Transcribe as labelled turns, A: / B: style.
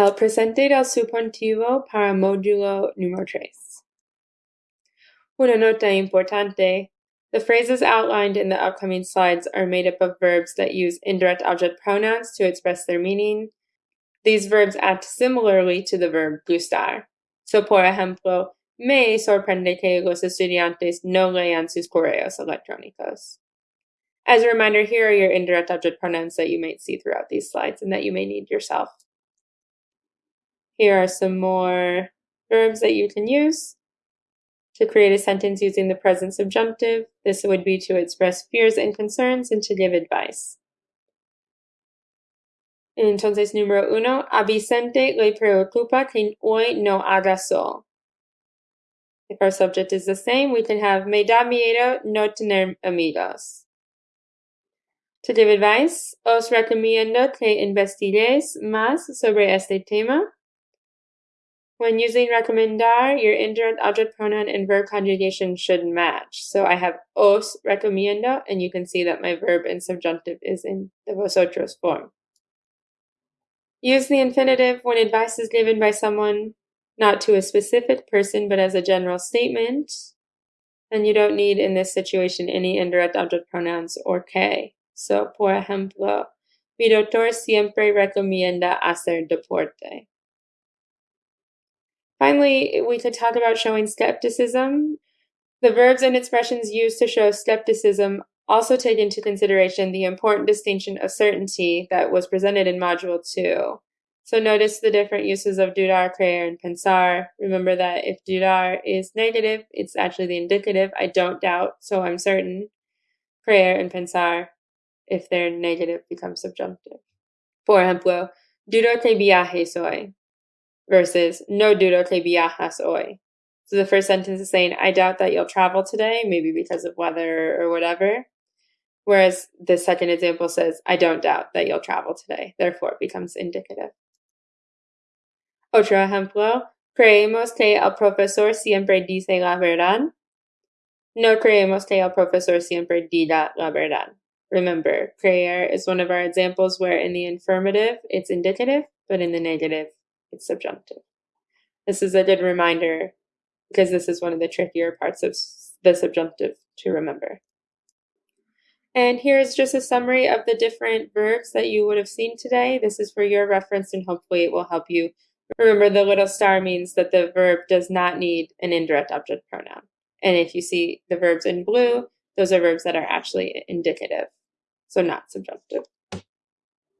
A: El presente del subjuntivo para módulo número tres. Una nota importante. The phrases outlined in the upcoming slides are made up of verbs that use indirect object pronouns to express their meaning. These verbs act similarly to the verb gustar. So, por ejemplo, me sorprende que los estudiantes no lean sus correos electrónicos. As a reminder, here are your indirect object pronouns that you might see throughout these slides and that you may need yourself. Here are some more verbs that you can use to create a sentence using the present subjunctive. This would be to express fears and concerns and to give advice. Entonces, número uno, a Vicente le preocupa que hoy no haga sol. If our subject is the same, we can have me da miedo no tener amigos. To give advice, os recomiendo que investigues más sobre este tema. When using recomendar, your indirect object pronoun and verb conjugation should match. So I have os recomiendo, and you can see that my verb and subjunctive is in the vosotros form. Use the infinitive when advice is given by someone, not to a specific person, but as a general statement. And you don't need in this situation any indirect object pronouns or que. So, por ejemplo, mi doctor siempre recomienda hacer deporte. Finally, we could talk about showing skepticism. The verbs and expressions used to show skepticism also take into consideration the important distinction of certainty that was presented in Module 2. So notice the different uses of dudar, creer, and pensar. Remember that if dudar is negative, it's actually the indicative, I don't doubt, so I'm certain. Creer and pensar, if they're negative, become subjunctive. Por ejemplo, dudo que viaje hoy versus no dudo que viajas hoy. So the first sentence is saying, I doubt that you'll travel today, maybe because of weather or whatever. Whereas the second example says, I don't doubt that you'll travel today. Therefore, it becomes indicative. Otro ejemplo, creemos que el profesor siempre dice la verdad. No creemos que el profesor siempre diga la verdad. Remember, creer is one of our examples where in the affirmative it's indicative, but in the negative it's subjunctive. This is a good reminder because this is one of the trickier parts of the subjunctive to remember. And here's just a summary of the different verbs that you would have seen today. This is for your reference and hopefully it will help you. Remember the little star means that the verb does not need an indirect object pronoun. And if you see the verbs in blue, those are verbs that are actually indicative, so not subjunctive.